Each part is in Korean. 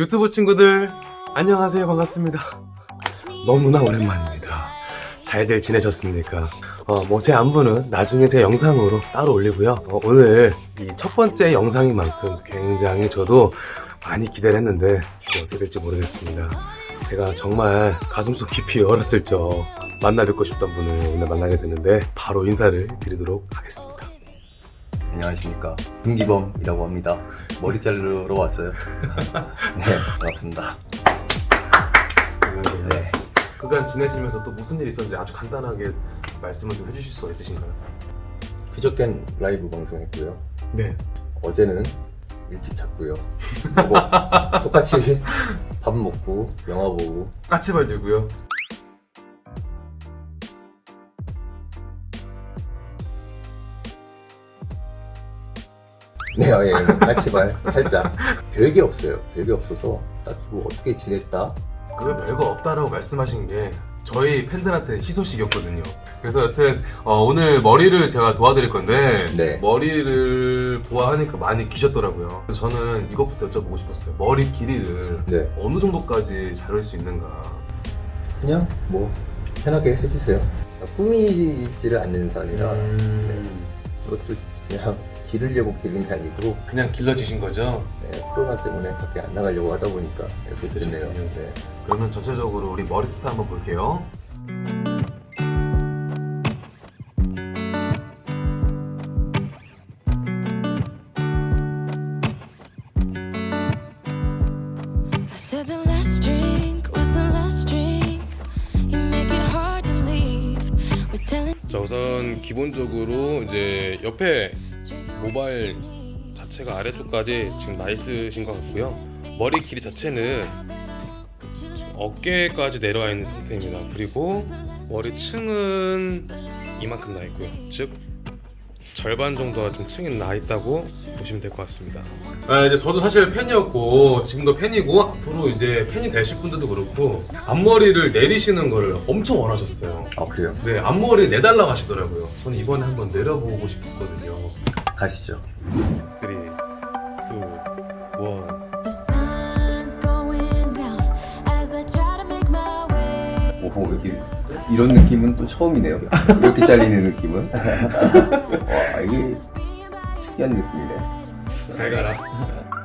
유튜브 친구들 안녕하세요. 반갑습니다. 너무나 오랜만입니다. 잘들 지내셨습니까? 어, 뭐제 안부는 나중에 제 영상으로 따로 올리고요. 어, 오늘 이 첫 번째 영상인 만큼 굉장히 저도 많이 기대를 했는데 어떻게 될지 모르겠습니다. 제가 정말 가슴속 깊이 어렸을 적 만나 뵙고 싶던 분을 오늘 만나게 됐는데 바로 인사를 드리도록 하겠습니다 안녕하십니까. 김기범이라고 합니다. 머리 자르러 왔어요. 네 반갑습니다. 네. 그간 지내시면서 또 무슨 일이 있었는지 아주 간단하게 말씀을 좀 해주실 수가 있으신가요? 그저껜 라이브 방송했고요. 네. 어제는 일찍 잤고요. 뭐, 똑같이 밥 먹고 영화 보고. 까치발 들고요 네, 어, 예, 까치발 살짝 별게 없어요 별게 없어서 딱히 뭐 어떻게 지냈다 그 별거 없다라고 말씀하신 게 저희 팬들한테 희소식이었거든요. 그래서 여튼 어, 오늘 머리를 제가 도와드릴 건데 네. 머리를 보아하니까 많이 기셨더라고요. 그래서 저는 이것부터 여쭤보고 싶었어요. 머리 길이를 네 어느 정도까지 자를 수 있는가? 그냥 뭐 편하게 해주세요 꾸미지를 않는 사람이라 음, 이것도 그냥 기르려고 기른 게 아니고 그냥 길러지신 거죠? 네, 코로나 때문에 밖에 안 나가려고 하다 보니까 이렇게 됐네요. 그렇군요. 네. 그러면 전체적으로 우리 머리 스타 한번 볼게요. 자 우선 기본적으로 이제 옆에 모바일 자체가 아래쪽까지 지금 나 있으신 것 같고요 머리 길이 자체는 어깨까지 내려와 있는 상태입니다 그리고 머리층은 이만큼 나 있고요 즉 절반 정도가 좀 층이 나 있다고 보시면 될 것 같습니다 아, 이제 저도 사실 팬이었고 지금도 팬이고 앞으로 이제 팬이 되실 분들도 그렇고 앞머리를 내리시는 거를 엄청 원하셨어요. 아 그래요? 네, 앞머리 내달라고 하시더라고요. 저는 이번에 한번 내려보고 싶었거든요. 가시죠. 3, 2, 1 the sun's going down as I try to make my way. 오호 여기 이런 느낌은 또 처음이네요. 이렇게 잘리는 느낌은. 와 이게 특이한 느낌이네. 잘 가라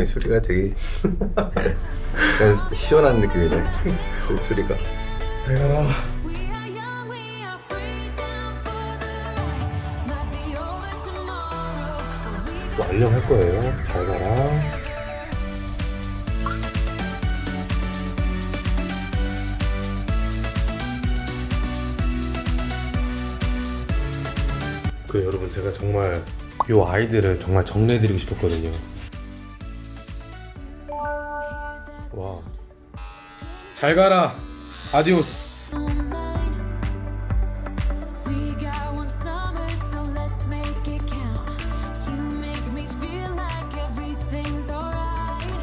이 소리가 되게 약간 시원한 느낌이네. 그 소리가. 또 알령할 거예요. 잘 가라. 그 여러분 제가 정말 요 아이들을 정말 정리해드리고 싶었거든요. 와. 잘 가라. 아디오스.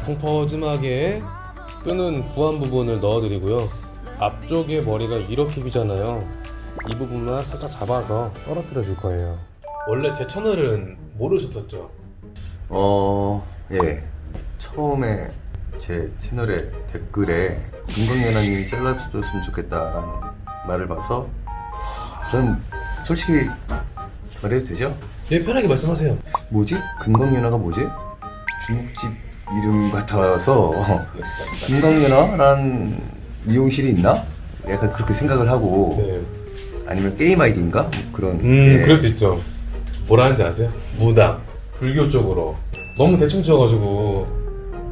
펑퍼짐하게 끄는 부한 부분을 넣어드리고요. 앞쪽에 머리가 이렇게 기잖아요. 이 부분만 살짝 잡아서 떨어뜨려 줄 거예요. 원래 제 채널은 모르셨었죠? 어, 예. 처음에 제 채널에 댓글에 금강연아님이 잘라줬으면 좋겠다라는 말을 봐서 전 솔직히 말해도 되죠? 네 편하게 말씀하세요. 뭐지? 금강연아가 뭐지? 중국집 이름 같아서 금강연아라는 미용실이 있나? 약간 그렇게 생각을 하고 네. 아니면 게임 아이디인가? 뭐 그런 음, 예. 그럴 수 있죠. 뭐라 하는지 아세요? 무당, 불교 쪽으로. 너무 대충 지어가지고.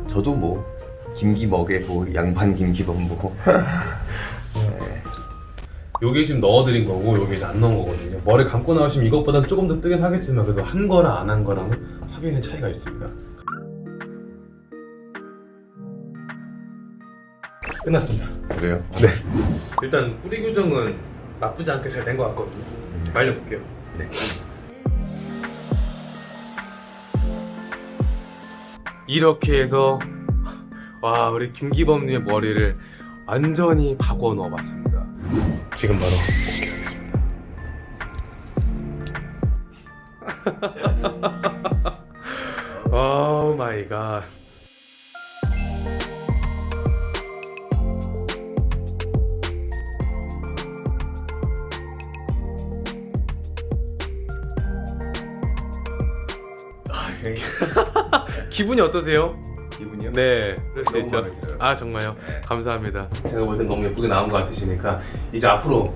저도 뭐 김기 먹이고 양반 김기 먹고. 네. 요게 지금 넣어드린 거고 요게 이제 안 넣은 거거든요. 머리 감고 나오시면 이것보다는 조금 더 뜨긴 하겠지만 그래도 한 거랑 안 한 거랑은 확연히 차이가 있습니다. 끝났습니다. 그래요? 네. 일단 뿌리 교정은 나쁘지 않게 잘 된 것 같거든요. 음. 말려볼게요. 네. 이렇게 해서 와 우리 김기범님의 머리를 완전히 바꿔 넣어봤습니다. 지금 바로 공개하겠습니다. Oh my god. 아, 기분이 어떠세요? 기분이요? 네, 그럴 수 너무 있죠. 아 정말요? 네. 감사합니다. 제가 볼땐 너무 예쁘게 나온 것 같으시니까 이제 앞으로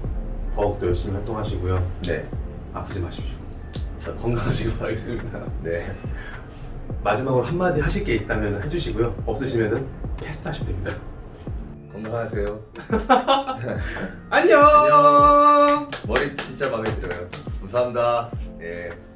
더욱더 열심히 활동하시고요. 네. 아프지 마십시오. 자, 건강하시길 바라겠습니다. 네. 마지막으로 한마디 하실 게 있다면 해주시고요. 없으시면은 패스하시면 됩니다. 건강하세요. 안녕. 머리 진짜 마음에 들어요. 감사합니다. 예.